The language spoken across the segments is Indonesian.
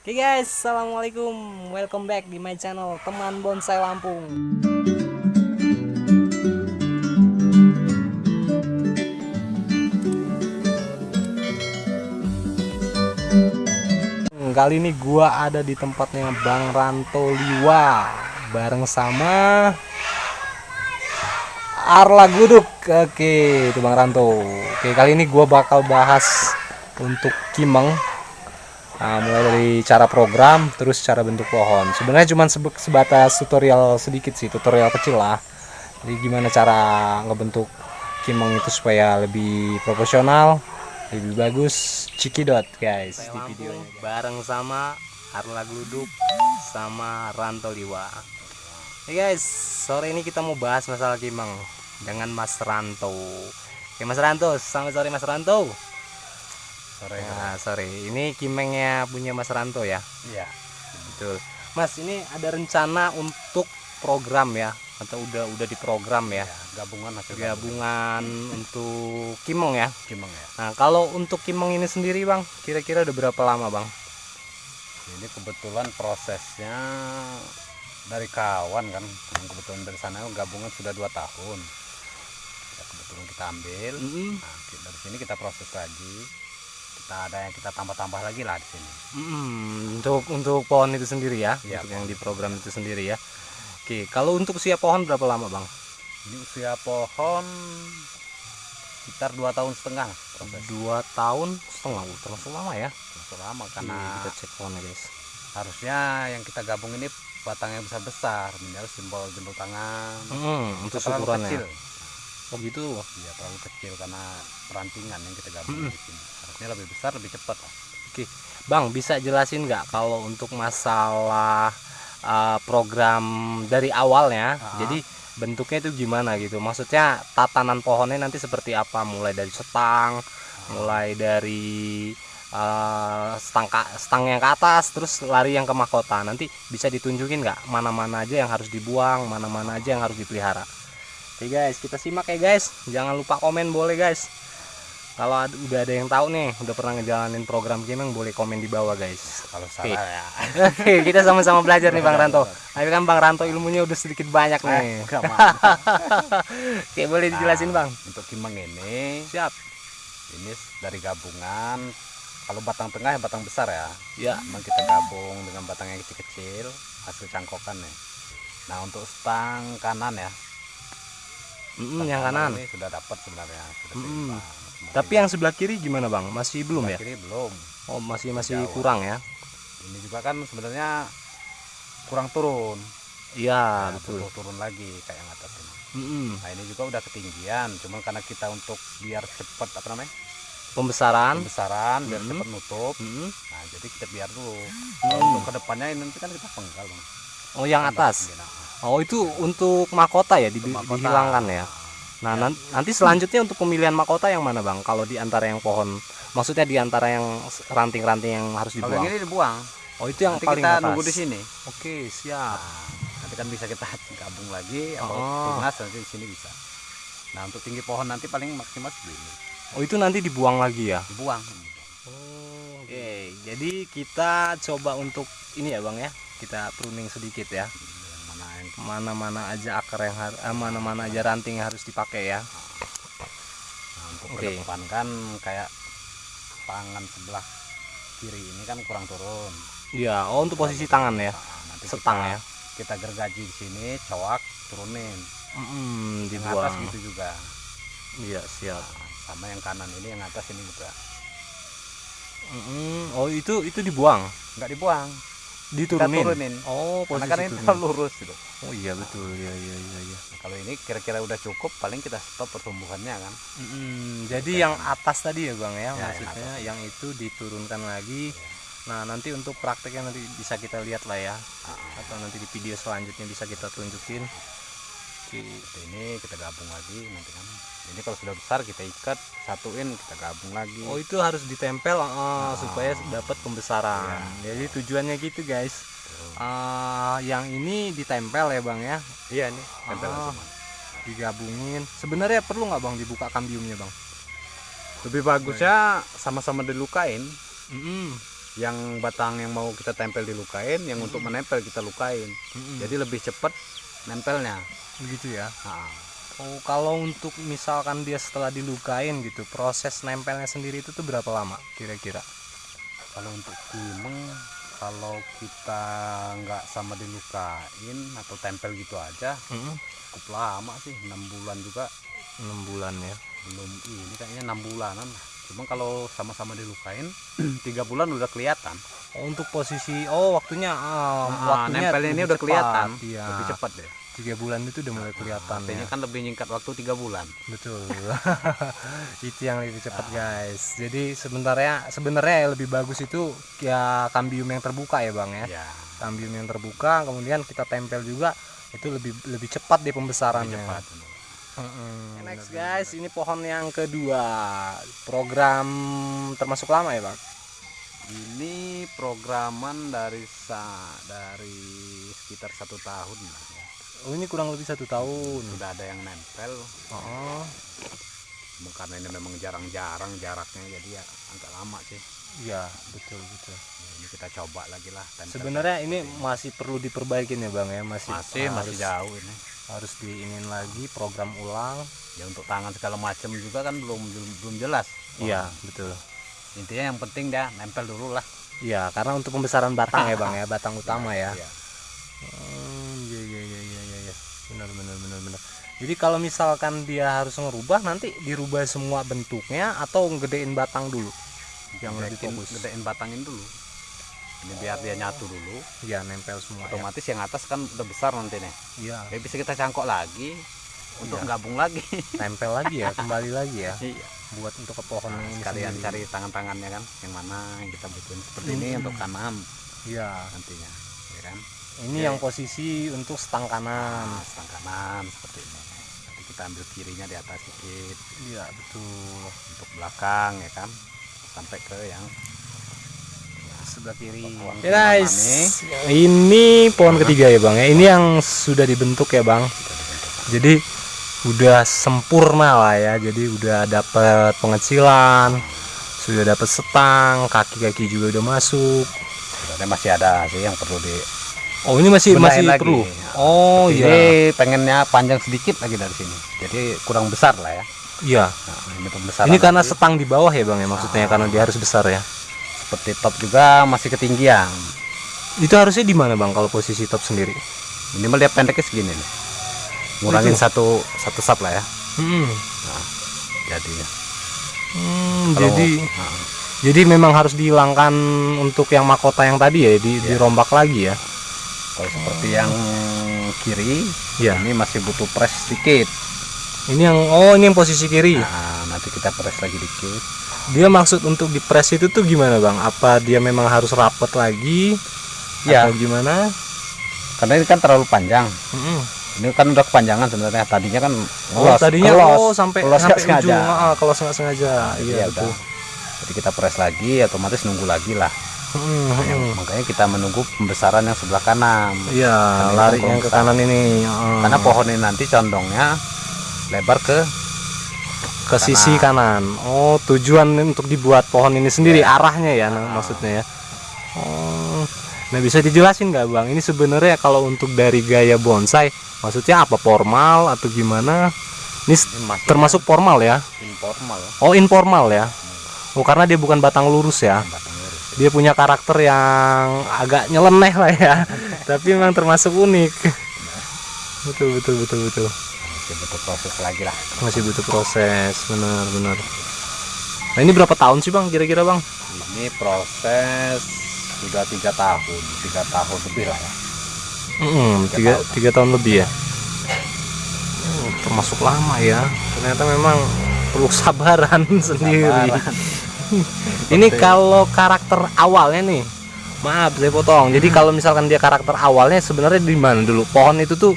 Oke guys, assalamualaikum, welcome back di my channel teman bonsai Lampung. Kali ini gua ada di tempatnya Bang Ranto Liwa bareng sama Arla Guduk. Oke, itu Bang Ranto. Oke, kali ini gua bakal bahas untuk Kimeng Nah, mulai dari cara program terus cara bentuk pohon. Sebenarnya cuma sebatas tutorial sedikit sih tutorial kecil lah. Jadi gimana cara ngebentuk kimeng itu supaya lebih proporsional lebih bagus. Cikidot guys di videonya bareng sama Arla Gluduk sama Ranto Liwa. Hey guys sore ini kita mau bahas masalah kimeng dengan Mas Ranto. Oke Mas Ranto selamat sore Mas Ranto sore. Nah, sore. Ini kimengnya punya Mas Ranto ya? Iya. Betul. Mas ini ada rencana untuk program ya? Atau udah udah diprogram ya, ya gabungan gabungan untuk kimeng ya? Kimeng ya. Nah kalau untuk kimeng ini sendiri bang kira-kira udah berapa lama bang? Ini kebetulan prosesnya dari kawan kan. Kebetulan dari sana gabungan sudah dua tahun. Ya, kebetulan kita ambil. Mm -hmm. nah, dari sini kita proses lagi kita ada yang kita tambah-tambah lagi lah di sini. Hmm, untuk untuk pohon itu sendiri ya, ya untuk yang di program itu sendiri ya. Oke, kalau untuk usia pohon berapa lama bang? Ini usia pohon sekitar dua tahun setengah. Proses. Dua tahun setengah, termasuk lama ya? Termasuk lama karena Oke, kita cek pohonnya guys. Harusnya yang kita gabung ini batangnya besar besar, minimal simbol jempol tangan. Hmm, untuk ukurannya. Kecil. Oh gitu? Iya terlalu kecil karena perantingan yang kita gabung hmm. di sini harusnya lebih besar lebih cepat oke bang bisa jelasin nggak kalau untuk masalah uh, program dari awalnya uh -huh. jadi bentuknya itu gimana gitu maksudnya tatanan pohonnya nanti seperti apa mulai dari setang uh -huh. mulai dari uh, stang stang yang ke atas terus lari yang ke mahkota nanti bisa ditunjukin nggak mana-mana aja yang harus dibuang mana-mana aja yang harus dipelihara oke guys kita simak ya guys. Jangan lupa komen boleh guys. Kalau udah ada yang tahu nih udah pernah ngejalanin program gaming boleh komen di bawah guys. Kalau salah okay. ya. Oke kita sama-sama belajar nih bang Ranto. tapi kan bang Ranto ilmunya udah sedikit banyak nih. eh, oke boleh dijelasin nah, bang. untuk kimeng ini siap. ini dari gabungan kalau batang tengah yang batang besar ya. Ya. Memang kita gabung dengan batang yang kecil-kecil hasil cangkokan nih. Nah untuk stang kanan ya mm, yang kanan ini sudah dapat sebenarnya sudah mm. Tapi yang sebelah kiri gimana bang? Masih belum sebelah ya? Kiri belum. Oh masih masih Jauh. kurang ya? Ini juga kan sebenarnya kurang turun. Iya nah, betul. Turun, turun lagi kayak yang atas ini. Mm -hmm. Nah ini juga udah ketinggian. Cuma karena kita untuk biar cepat apa namanya? Pembesaran. Pembesaran biar mm -hmm. cepat nutup. Mm -hmm. Nah jadi kita biar dulu. Mm -hmm. untuk ke depannya ini nanti kan kita penggal bang. Oh yang atas. Oh itu untuk mahkota ya di, mahkota. dihilangkan ya? Nah, ya. nanti selanjutnya untuk pemilihan mahkota yang mana, Bang? Kalau di antara yang pohon, maksudnya di antara yang ranting-ranting yang harus dibuang. Kalau ini dibuang. Oh, itu yang nanti paling kita atas. nunggu di sini. Oke, siap. Nah, nanti kan bisa kita gabung lagi atau oh. tunas nanti di sini bisa. Nah, untuk tinggi pohon nanti paling maksimal segini. Oh, itu nanti dibuang lagi ya? Dibuang. Oh, oke. Okay. Jadi kita coba untuk ini ya, Bang ya. Kita pruning sedikit ya. Hmm mana-mana aja akar yang harus eh, mana-mana aja ranting yang harus dipakai ya. Nah, untuk okay. kan kayak tangan sebelah kiri ini kan kurang turun. Iya oh untuk posisi tangan ya. Nah, nanti setang kita, ya. kita gergaji di sini cowak turunin. Mm -hmm, dibuang. atas gitu juga. Iya siap. Nah, sama yang kanan ini yang atas ini juga. Mm -hmm. oh itu itu dibuang? Nggak dibuang diturunin. turunin. Oh, posisi Karena kan ini terlalu lurus gitu. Oh iya betul, ya ya ya ya. Nah, kalau ini kira-kira udah cukup, paling kita stop pertumbuhannya kan. Hmm, jadi yang atas tadi ya bang ya, ya maksudnya yang, yang itu diturunkan lagi. Ya. Nah nanti untuk prakteknya nanti bisa kita lihat lah ya, ah. atau nanti di video selanjutnya bisa kita tunjukin. Oke. Ini kita gabung lagi nanti kan ini kalau sudah besar kita ikat satuin kita gabung lagi. Oh itu harus ditempel uh, nah. supaya dapat pembesaran. Ya. jadi tujuannya gitu guys. Uh, yang ini ditempel ya bang ya? Iya nih tempel uh, digabungin. Sebenarnya perlu nggak bang dibuka kambiumnya bang? Lebih bagusnya sama-sama dilukain. Mm -hmm. yang batang yang mau kita tempel dilukain yang untuk menempel kita lukain. Jadi lebih cepat nempelnya. Begitu ya? Nah, oh kalau untuk misalkan dia setelah dilukain gitu proses nempelnya sendiri itu tuh berapa lama kira-kira? Kalau untuk kimeng kalau kita nggak sama dilukain atau tempel gitu aja cukup lama sih enam bulan juga. Enam bulan ya? Belum ini kayaknya enam bulanan. Cuma kalau sama-sama dilukain tiga bulan udah kelihatan. Oh, untuk posisi oh waktunya ah, Nah, waktunya nempelnya ini udah cepat, kelihatan. Iya. Lebih cepat deh tiga bulan itu udah mulai kelihatan artinya ya. kan lebih nyingkat waktu tiga bulan. Betul. Itu yang lebih cepat guys. Jadi sebenarnya sebenarnya yang lebih bagus itu ya kambium yang terbuka ya bang ya. Ya. Kambium yang terbuka kemudian kita tempel juga itu lebih lebih cepat deh lebih pembesarannya cepat Mm-mm. next guys ini pohon yang kedua. Program termasuk lama ya bang? Ini programan dari sa dari sekitar satu tahun lah ya. Oh ini kurang lebih satu tahun. Sudah ada yang nempel. Oh karena ini memang jarang-jarang jaraknya jadi ya agak lama sih. Iya betul betul. Ya, ini kita coba lagi lah sebenarnya ini masih perlu diperbaikin ya bang ya? Masih masih masih harus, jauh ini. harus diinin lagi program ulang. Ya untuk tangan segala macam juga kan belum belum, belum jelas. Iya betul. Intinya yang penting dah nempel dulu lah. Iya karena untuk pembesaran batang ya bang ya? Batang utama ya. Iya. Hmm, iya iya iya iya iya iya. benar benar benar benar jadi kalau misalkan dia harus ngerubah nanti dirubah semua bentuknya atau ngedein batang dulu? Yang lebih Gedein- fokus. gedein batangin dulu. Ini biar dia nyatu dulu. Iya nempel semua ya. otomatis yang atas kan udah besar nanti nih. Iya. Jadi bisa kita cangkok lagi untuk Iya. gabung lagi. Tempel lagi ya kembali lagi ya. Iya. Buat untuk ke pohon Nah, ini sekalian sendiri. cari tangan-tangannya kan yang mana yang kita butuhin. Seperti ini Hmm. untuk kanan iya. Nantinya ya kan ini Oke. yang posisi untuk stang kanan. Nah, setang kanan seperti ini. Nanti kita ambil kirinya di atas sedikit. Iya betul. Untuk belakang ya kan? Sampai ke yang sebelah kiri. Ya guys. ini. Pohon ketiga ya bang ya? Ini yang sudah dibentuk ya bang? Jadi udah sempurna lah ya. Jadi udah dapat pengecilan sudah dapat setang kaki-kaki juga udah masuk. Sebenarnya masih ada sih yang perlu di oh ini masih benahin masih lagi. perlu? Oh iya. ini pengennya panjang sedikit lagi dari sini. Jadi kurang besar lah ya. Iya. Nah, ini pembesaran ini karena setang di bawah ya bang ya? Maksudnya karena dia harus besar ya? Seperti top juga masih ketinggian. Itu harusnya di mana bang kalau posisi top sendiri? Minimal dia pendeknya segini nih. Ngurangin Itu. satu satu sub lah ya. Hmm. jadinya. Hmm, Kalau- jadi nah, jadi memang harus dihilangkan untuk yang mahkota yang tadi ya di, dirombak lagi ya kalau seperti yang kiri ya ini masih butuh press sedikit. Ini yang oh ini yang posisi kiri. Nah nanti kita press lagi dikit. Dia maksud untuk di press itu tuh gimana bang? Apa dia memang harus rapet lagi? Ya. atau gimana? Karena ini kan terlalu panjang. Mm-mm. ini kan udah kepanjangan sebenarnya. Tadinya kan oh tadinya oh sampai ngelos sampai sengaja. ujung. Ah, kalau nggak sengaja. Jadi iya ya betul. jadi kita press lagi otomatis nunggu lagi lah Mm, mm. makanya kita menunggu pembesaran yang sebelah kanan. Iya lari yang ke kanan ini ah. karena pohon ini nanti condongnya lebar ke ke sisi kanan. Oh tujuan untuk dibuat pohon ini sendiri arahnya ya nah, Ah. maksudnya ya. Oh. Nah bisa dijelasin nggak bang? Ini sebenarnya kalau untuk dari gaya bonsai maksudnya apa? Formal atau gimana? Ini ini termasuk formal ya? informal. Oh informal ya? Oh karena dia bukan batang lurus ya? Batang dia punya karakter yang agak nyeleneh lah ya. Tapi memang termasuk unik. Betul betul betul betul. Masih butuh proses lagi lah. Masih butuh proses benar benar. Nah ini berapa tahun sih bang kira-kira bang? Ini proses sudah tiga tahun tiga tahun lebih lah ya. Mm, tiga, tiga tahun. lebih ya. Oh, termasuk lama ya. Ternyata memang perlu sabaran sendiri. Sabaran. ini kalau karakter awalnya nih maaf saya potong. Jadi kalau misalkan dia karakter awalnya sebenarnya di mana dulu? Pohon itu tuh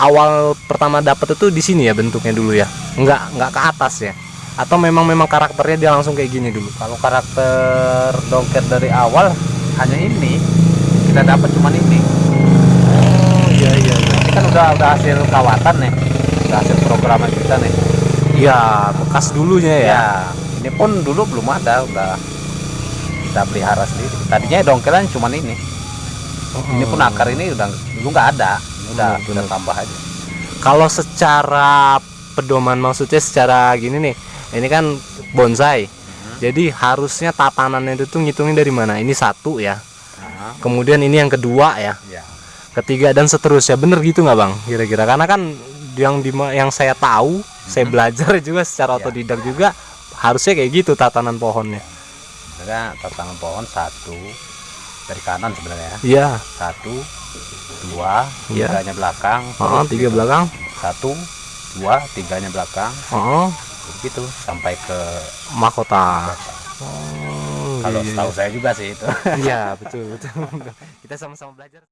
awal pertama dapat itu di sini ya bentuknya dulu ya? Nggak nggak ke atas ya? Atau memang memang karakternya dia langsung kayak gini dulu? Kalau karakter dongket dari awal hanya ini. Kita dapat cuman ini. Oh iya iya ini kan udah udah hasil kawatan nih. Udah hasil programan kita nih. Iya bekas dulunya ya? Ya ini pun dulu belum ada udah kita pelihara sendiri tadinya dongkelan cuman ini ini pun akar ini udah dulu nggak ada ini udah Benar, udah tambah aja Kalau secara pedoman maksudnya secara gini nih, ini kan bonsai. Jadi harusnya tatanannya itu tuh ngitungin dari mana? Ini satu ya. Kemudian ini yang kedua ya. ya Ketiga dan seterusnya. Bener gitu nggak bang? Kira-kira karena kan yang di yang saya tahu, saya belajar juga secara Ya. otodidak juga harusnya kayak gitu tatanan pohonnya. sebenarnya tatanan pohon satu dari kanan sebenarnya Iya. satu dua Iya. tiganya belakang Oh, tiga gitu. belakang. satu dua tiganya belakang Oh, begitu sampai ke mahkota. Oh, kalau iya, setahu saya juga sih itu Iya, betul betul. Kita sama-sama belajar.